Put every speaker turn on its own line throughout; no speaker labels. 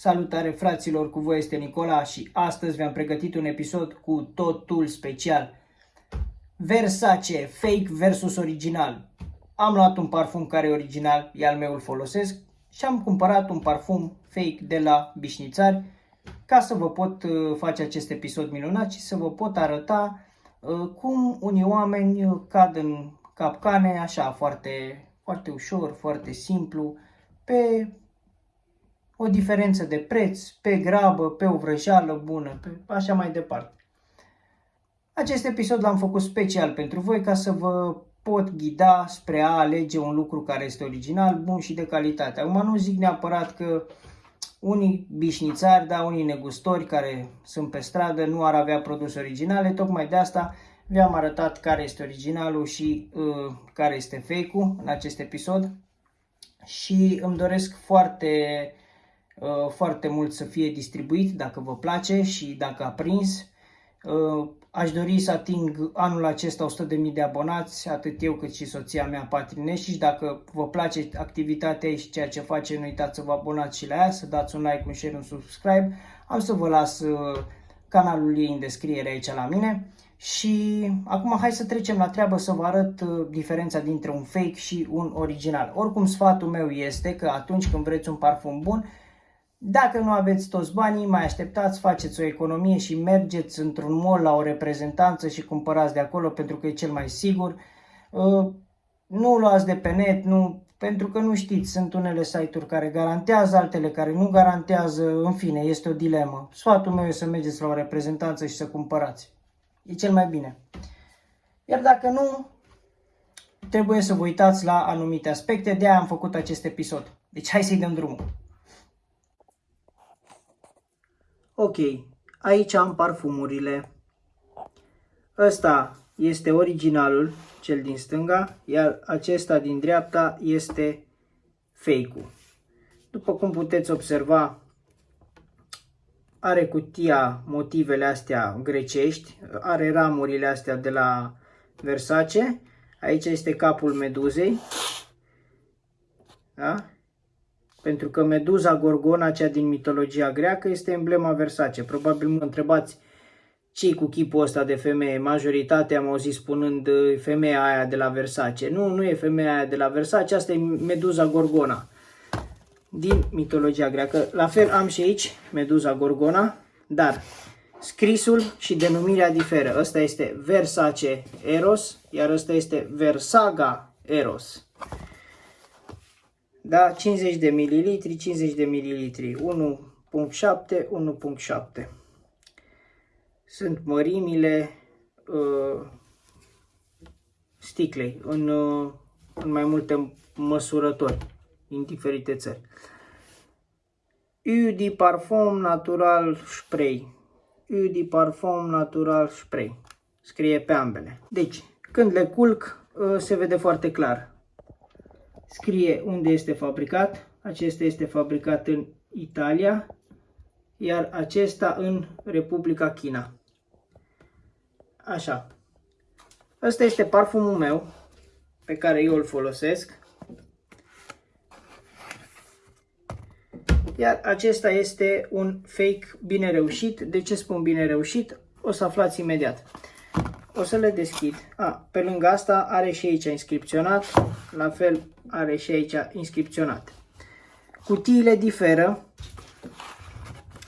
Salutare fraților, cu voi este Nicola și astăzi vi-am pregătit un episod cu totul special. Versace, fake versus original. Am luat un parfum care e original, e al meu, îl folosesc și am cumpărat un parfum fake de la Bișnițari ca să vă pot uh, face acest episod minunat și să vă pot arăta uh, cum unii oameni cad în capcane așa foarte, foarte ușor, foarte simplu, pe o diferență de preț, pe grabă, pe o vrăjeală bună, pe așa mai departe. Acest episod l-am făcut special pentru voi ca să vă pot ghida spre a alege un lucru care este original, bun și de calitate. Acum nu zic neapărat că unii bișnițari, da, unii negustori care sunt pe stradă nu ar avea produse originale, tocmai de asta vi-am arătat care este originalul și uh, care este fake-ul în acest episod și îmi doresc foarte Uh, foarte mult să fie distribuit dacă vă place și dacă a prins. Uh, aș dori să ating anul acesta 100.000 de abonați, atât eu cât și soția mea Patrinești și dacă vă place activitatea și ceea ce face, nu uitați să vă abonați și la ea, să dați un like, un share, un subscribe. Am să vă las uh, canalul ei în descriere aici la mine. Și acum hai să trecem la treabă să vă arăt diferența dintre un fake și un original. Oricum sfatul meu este că atunci când vreți un parfum bun, dacă nu aveți toți banii, mai așteptați, faceți o economie și mergeți într-un mall la o reprezentanță și cumpărați de acolo pentru că e cel mai sigur. Uh, nu luați de pe net, nu, pentru că nu știți, sunt unele site-uri care garantează, altele care nu garantează, în fine, este o dilemă. Sfatul meu e să mergeți la o reprezentanță și să cumpărați. E cel mai bine. Iar dacă nu, trebuie să vă uitați la anumite aspecte, de aia am făcut acest episod. Deci hai să-i dăm drumul. Ok, aici am parfumurile. Ăsta este originalul, cel din stânga, iar acesta din dreapta este fake-ul. După cum puteți observa, are cutia motivele astea grecești, are ramurile astea de la Versace. Aici este capul meduzei. Da? Pentru că Meduza Gorgona, cea din mitologia greacă, este emblema Versace. Probabil mă întrebați ce cu chipul ăsta de femeie. Majoritatea am auzit spunând femeia aia de la Versace. Nu, nu e femeia aia de la Versace, asta e Meduza Gorgona din mitologia greacă. La fel am și aici Meduza Gorgona, dar scrisul și denumirea diferă. Ăsta este Versace Eros, iar ăsta este Versaga Eros. Da? 50 de mililitri, 50 de mililitri, 1.7, 1.7. Sunt mărimile uh, sticlei în, uh, în mai multe măsurători din diferite țări. Eau de parfum natural spray. Eau de parfum natural spray. Scrie pe ambele. Deci, când le culc, uh, se vede foarte clar scrie unde este fabricat. Acesta este fabricat în Italia, iar acesta în Republica China. Așa. Ăsta este parfumul meu pe care eu îl folosesc. Iar acesta este un fake bine reușit. De ce spun bine reușit? O să aflați imediat. O să le deschid. A, pe lângă asta are și aici inscripționat. La fel are și aici inscripționat. Cutiile diferă.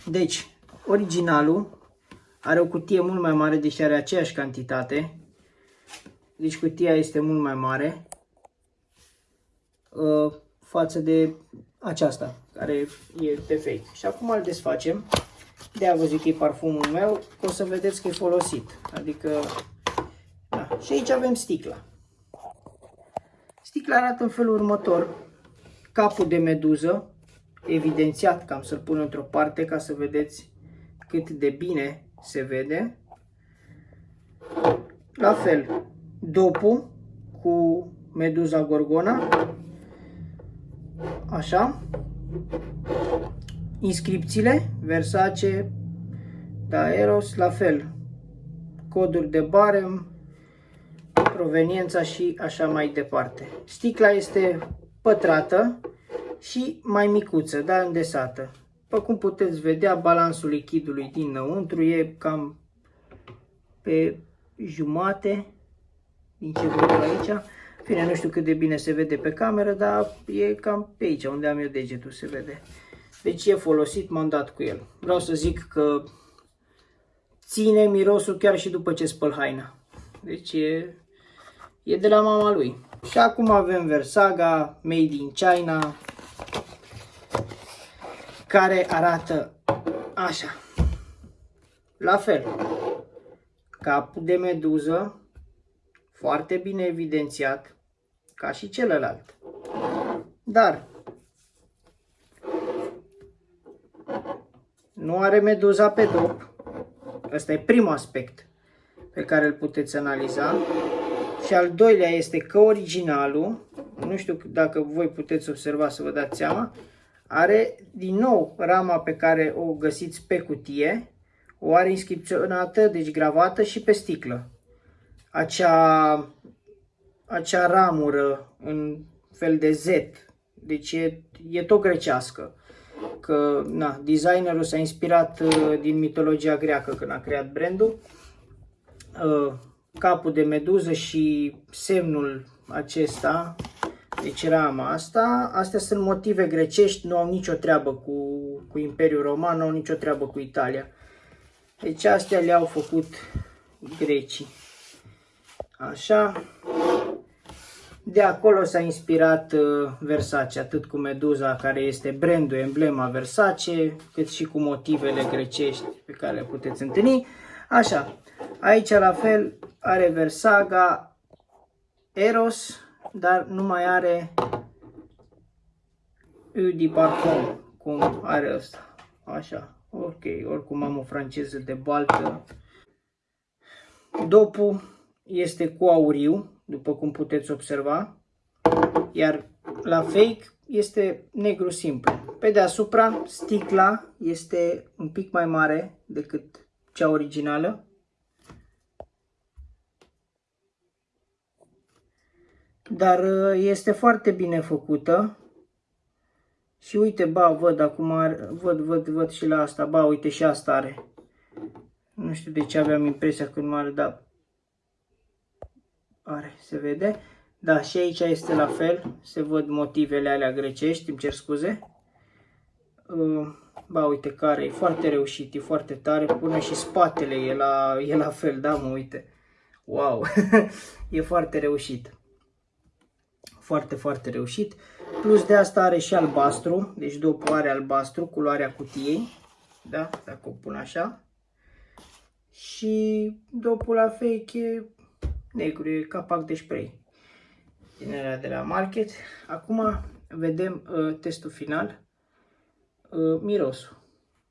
Deci, originalul are o cutie mult mai mare, deși are aceeași cantitate. Deci cutia este mult mai mare uh, față de aceasta, care e pe fake. Și acum îl desfacem. De-aia vă zic că e parfumul meu, că o să vedeți că e folosit. Adică, da. Și aici avem sticla. Sticla arată în felul următor. Capul de meduză, evidențiat, cam să-l pun într-o parte ca să vedeți cât de bine se vede. La fel, dopul cu meduza gorgona. Așa. Inscripțiile, Versace, Daeros, la fel. Coduri de barem, proveniența și așa mai departe. Sticla este pătrată și mai micuță, da, îndesată. După cum puteți vedea, balansul lichidului dinăuntru e cam pe jumate din ce văd aici. Bine, nu știu cât de bine se vede pe cameră, dar e cam pe aici, unde am eu degetul, se vede. Deci e folosit, m-am dat cu el. Vreau să zic că ține mirosul chiar și după ce spăl haina. Deci e, e de la mama lui. Și acum avem Versaga, made in China, care arată așa. La fel, capul de meduză, foarte bine evidențiat, ca și celălalt. Dar nu are meduza pe dop. Ăsta e primul aspect pe care îl puteți analiza. Și al doilea este că originalul, nu știu dacă voi puteți observa să vă dați seama, are din nou rama pe care o găsiți pe cutie, o are inscripționată, deci gravată și pe sticlă. Acea, acea ramură în fel de Z, deci e, e tot grecească. Că na, designerul s-a inspirat uh, din mitologia greacă când a creat brandul. Uh, capul de meduză și semnul acesta deci rama asta, astea sunt motive grecești, nu au nicio treabă cu, cu Imperiul Roman, nu au nicio treabă cu Italia. Deci astea le-au făcut grecii. Așa. De acolo s-a inspirat uh, Versace, atât cu meduza care este brandul, emblema Versace, cât și cu motivele grecești pe care le puteți întâlni. Așa, aici la fel are Versaga, Eros, dar nu mai are U de parfum, cum are ăsta. Așa, ok, oricum am o franceză de baltă. Dopul este cu auriu, după cum puteți observa, iar la fake este negru simplu. Pe deasupra, sticla este un pic mai mare decât cea originală. Dar uh, este foarte bine făcută. Și uite, ba, văd acum, văd, văd, văd și la asta, ba, uite și asta are. Nu știu de ce aveam impresia că nu are, dar are, se vede. Da, și aici este la fel, se văd motivele alea grecești, îmi cer scuze. Uh, ba, uite care e foarte reușit, e foarte tare, până și spatele e la, e la fel, da, mă, uite. Wow, e foarte reușit foarte, foarte reușit. Plus de asta are și albastru, deci după are albastru, culoarea cutiei, da, dacă o pun așa. Și dopul la fake e negru, e capac de spray. Din de la market. Acum vedem uh, testul final, uh, mirosul.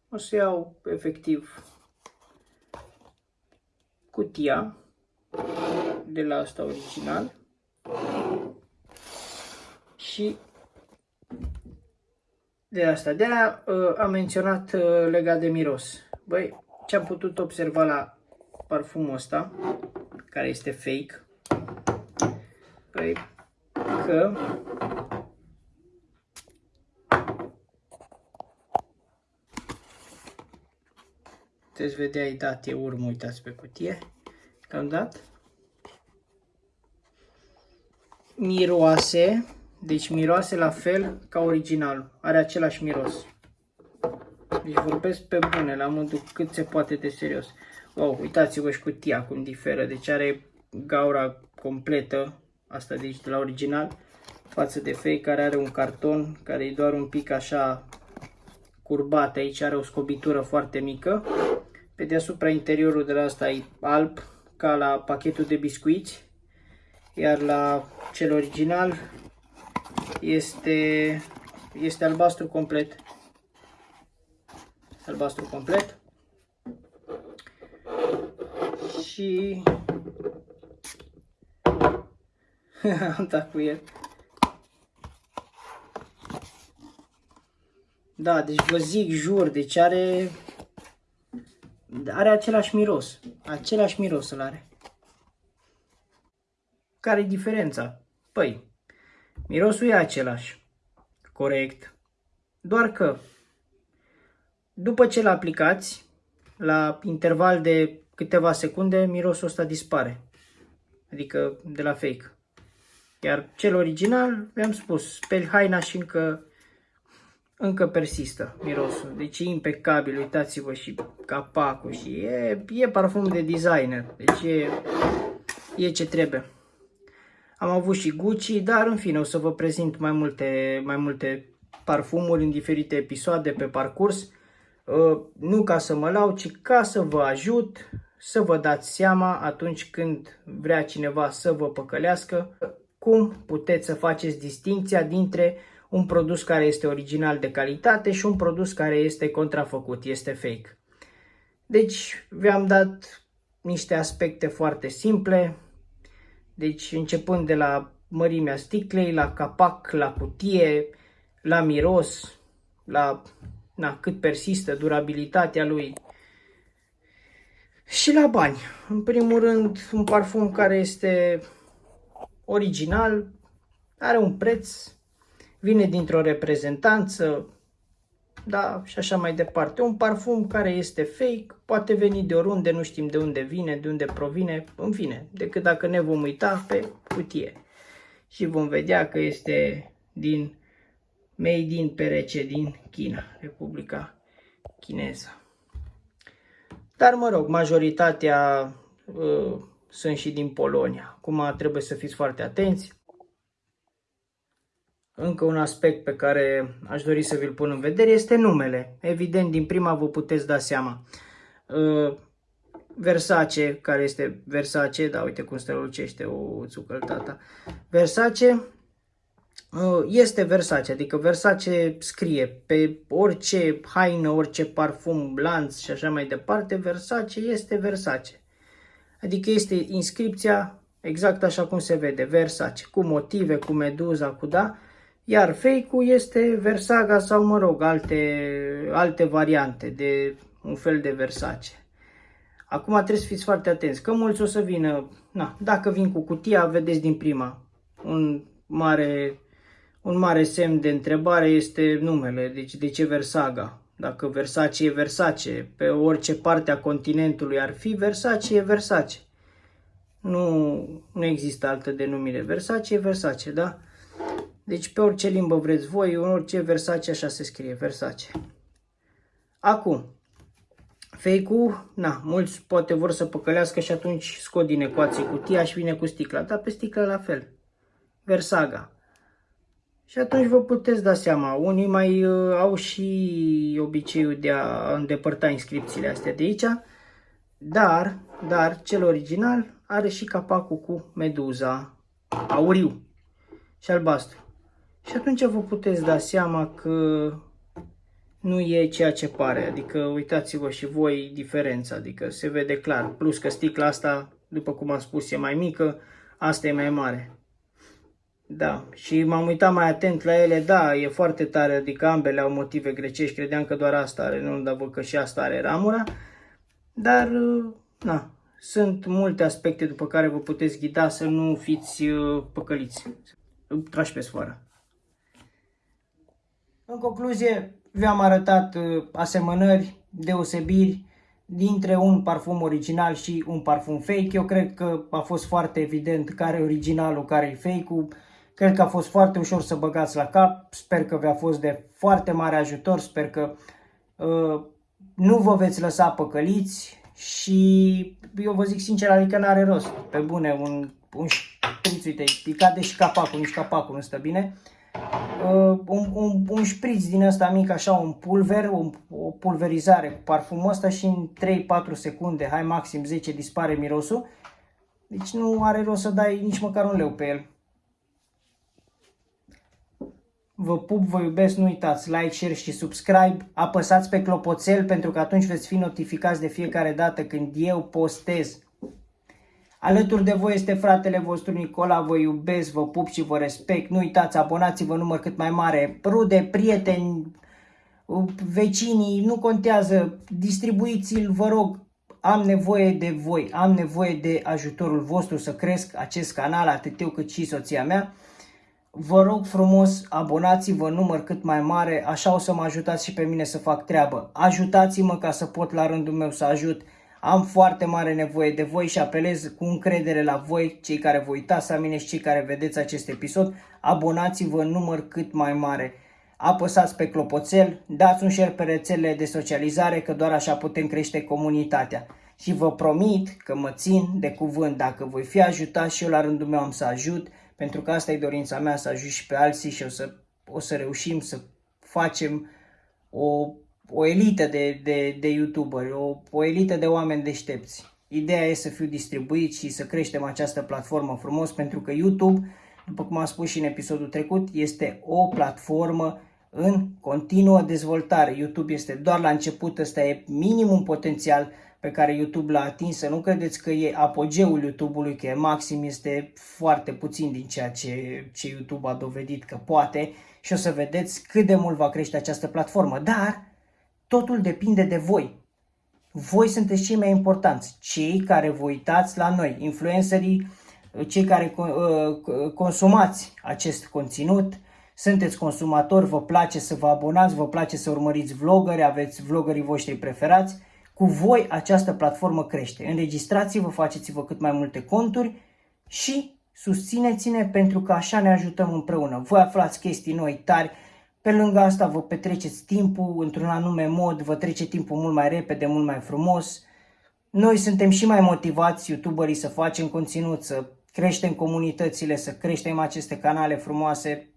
O să iau efectiv cutia de la asta original și de asta. De aia uh, am menționat uh, legat de miros. Băi, ce am putut observa la parfumul ăsta, care este fake, băi, că puteți vedea, ai dat, e urmă, uitați pe cutie, că am dat. Miroase, deci miroase la fel ca originalul. Are același miros. Deci vorbesc pe bune, la modul cât se poate de serios. Wow, uitați-vă și cutia cum diferă. Deci are gaura completă, asta deci de la original, față de fake care are un carton care e doar un pic așa curbat. Aici are o scobitură foarte mică. Pe deasupra interiorul de la asta e alb, ca la pachetul de biscuiți. Iar la cel original este, este albastru complet. Albastru complet. Și am dat cu el. Da, deci vă zic, jur, deci are are același miros. Același miros îl are. Care e diferența? Păi, Mirosul e același. Corect. Doar că după ce l aplicați, la interval de câteva secunde, mirosul ăsta dispare. Adică de la fake. Iar cel original, vi-am spus, speli haina și încă, încă persistă mirosul. Deci e impecabil, uitați-vă și capacul și e, e parfum de designer. Deci e, e ce trebuie. Am avut și Gucci, dar în fine o să vă prezint mai multe, mai multe parfumuri în diferite episoade pe parcurs. Uh, nu ca să mă lau, ci ca să vă ajut să vă dați seama atunci când vrea cineva să vă păcălească cum puteți să faceți distinția dintre un produs care este original de calitate și un produs care este contrafăcut, este fake. Deci vi-am dat niște aspecte foarte simple, deci începând de la mărimea sticlei, la capac, la cutie, la miros, la na, cât persistă durabilitatea lui și la bani. În primul rând, un parfum care este original, are un preț, vine dintr-o reprezentanță, da, și așa mai departe. Un parfum care este fake, poate veni de oriunde, nu știm de unde vine, de unde provine, în fine, decât dacă ne vom uita pe cutie. Și vom vedea că este din Made in PRC din China, Republica Chineză. Dar mă rog, majoritatea uh, sunt și din Polonia. Acum trebuie să fiți foarte atenți. Încă un aspect pe care aș dori să vi-l pun în vedere este numele. Evident, din prima vă puteți da seama. Uh, Versace, care este Versace, da, uite cum strălucește o țucăltata. Versace uh, este Versace, adică Versace scrie pe orice haină, orice parfum, lanț și așa mai departe, Versace este Versace. Adică este inscripția exact așa cum se vede, Versace, cu motive, cu meduza, cu da, iar fake-ul este Versaga sau, mă rog, alte, alte variante de un fel de Versace. Acum trebuie să fiți foarte atenți, că mulți o să vină, na, dacă vin cu cutia, vedeți din prima, un mare, un mare semn de întrebare este numele, deci de ce Versaga? Dacă Versace e Versace, pe orice parte a continentului ar fi, Versace e Versace. Nu, nu există altă denumire. Versace e Versace, da? Deci pe orice limbă vreți voi, în orice Versace așa se scrie, Versace. Acum, fake-ul, na, mulți poate vor să păcălească și atunci scot din ecuație cutia și vine cu sticla, dar pe sticla la fel. Versaga. Și atunci vă puteți da seama, unii mai uh, au și obiceiul de a îndepărta inscripțiile astea de aici, dar, dar cel original are și capacul cu meduza auriu și albastru. Și atunci vă puteți da seama că nu e ceea ce pare, adică uitați-vă și voi diferența, adică se vede clar, plus că sticla asta, după cum am spus, e mai mică, asta e mai mare. Da, și m-am uitat mai atent la ele, da, e foarte tare, adică ambele au motive grecești, credeam că doar asta are, nu, dar văd că și asta are ramura, dar, na, sunt multe aspecte după care vă puteți ghida să nu fiți uh, păcăliți, trași pe sfoară. În concluzie, vi-am arătat uh, asemănări, deosebiri dintre un parfum original și un parfum fake. Eu cred că a fost foarte evident care e originalul, care e fake-ul. Cred că a fost foarte ușor să băgați la cap. Sper că vi-a fost de foarte mare ajutor. Sper că uh, nu vă veți lăsa păcăliți și eu vă zic sincer, adică n-are rost. Pe bune, un, un șpriț, uite, e cade și capacul, nici capacul nu stă bine. Uh, un, un, un șpriț din ăsta mic, așa, un pulver, un, o pulverizare cu parfumul ăsta și în 3-4 secunde, hai maxim 10, dispare mirosul. Deci nu are rost să dai nici măcar un leu pe el. Vă pup, vă iubesc, nu uitați like, share și subscribe. Apăsați pe clopoțel pentru că atunci veți fi notificați de fiecare dată când eu postez. Alături de voi este fratele vostru Nicola, vă iubesc, vă pup și vă respect. Nu uitați, abonați-vă număr cât mai mare, rude, prieteni, vecinii, nu contează, distribuiți-l, vă rog, am nevoie de voi, am nevoie de ajutorul vostru să cresc acest canal, atât eu cât și soția mea. Vă rog frumos, abonați-vă în număr cât mai mare, așa o să mă ajutați și pe mine să fac treabă. Ajutați-mă ca să pot la rândul meu să ajut. Am foarte mare nevoie de voi și apelez cu încredere la voi, cei care vă uitați la mine și cei care vedeți acest episod. Abonați-vă în număr cât mai mare. Apăsați pe clopoțel, dați un share pe rețelele de socializare, că doar așa putem crește comunitatea. Și vă promit că mă țin de cuvânt, dacă voi fi ajutat și eu la rândul meu am să ajut, pentru că asta e dorința mea, să ajut și pe alții și o să, o să reușim să facem o, o elită de, de, de youtuberi, o, o elită de oameni deștepți. Ideea e să fiu distribuit și să creștem această platformă frumos, pentru că YouTube, după cum am spus și în episodul trecut, este o platformă în continuă dezvoltare. YouTube este doar la început, ăsta e minimum potențial pe care YouTube l-a atins. Să nu credeți că e apogeul YouTube-ului, că e maxim, este foarte puțin din ceea ce, ce YouTube a dovedit că poate și o să vedeți cât de mult va crește această platformă. Dar totul depinde de voi. Voi sunteți cei mai importanți, cei care vă uitați la noi, influencerii, cei care uh, consumați acest conținut, sunteți consumatori, vă place să vă abonați, vă place să urmăriți vloggeri, aveți vloggerii voștri preferați, cu voi această platformă crește. Înregistrați-vă, faceți-vă cât mai multe conturi și susțineți-ne pentru că așa ne ajutăm împreună. Voi aflați chestii noi tari, pe lângă asta vă petreceți timpul într-un anume mod, vă trece timpul mult mai repede, mult mai frumos. Noi suntem și mai motivați, youtuberii, să facem conținut, să creștem comunitățile, să creștem aceste canale frumoase.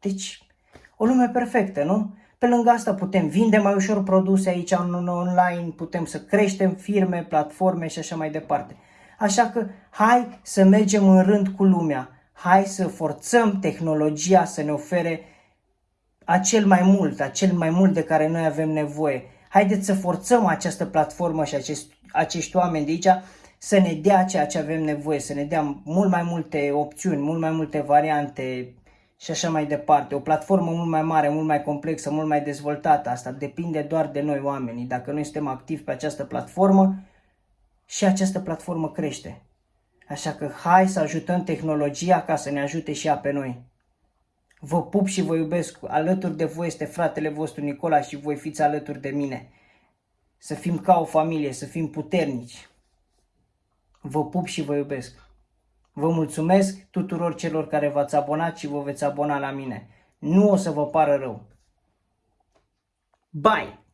Deci, o lume perfectă, nu? Pe lângă asta putem vinde mai ușor produse aici în online, putem să creștem firme, platforme și așa mai departe. Așa că hai să mergem în rând cu lumea, hai să forțăm tehnologia să ne ofere acel mai mult, acel mai mult de care noi avem nevoie. Haideți să forțăm această platformă și acest, acești oameni de aici să ne dea ceea ce avem nevoie, să ne dea mult mai multe opțiuni, mult mai multe variante, și așa mai departe. O platformă mult mai mare, mult mai complexă, mult mai dezvoltată. Asta depinde doar de noi oamenii. Dacă noi suntem activi pe această platformă și această platformă crește. Așa că hai să ajutăm tehnologia ca să ne ajute și ea pe noi. Vă pup și vă iubesc. Alături de voi este fratele vostru Nicola și voi fiți alături de mine. Să fim ca o familie, să fim puternici. Vă pup și vă iubesc. Vă mulțumesc tuturor celor care v-ați abonat și vă veți abona la mine. Nu o să vă pară rău. Bye!